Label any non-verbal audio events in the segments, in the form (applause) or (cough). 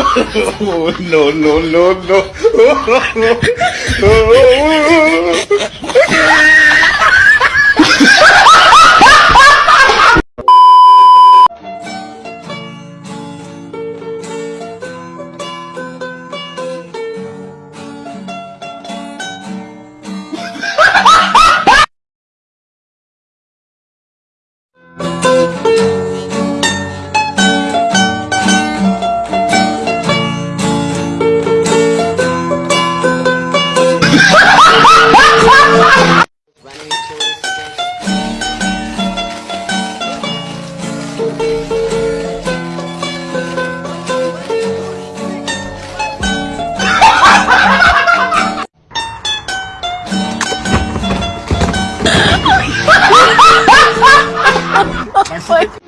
oh, (laughs) no, no, no, no. (laughs) (laughs) Like.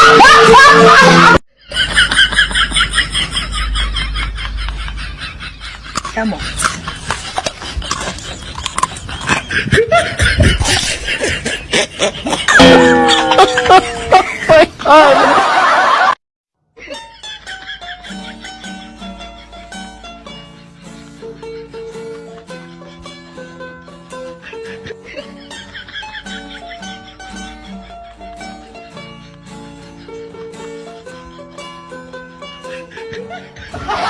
(laughs) 哎呀！(laughs) ハハハ!